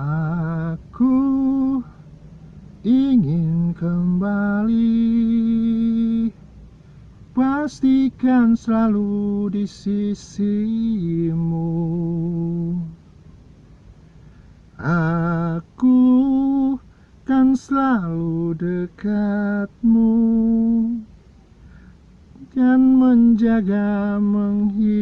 Aku ingin kembali. Pastikan selalu di sisimu. Aku kan selalu dekatmu. Dan menjaga menghiburmu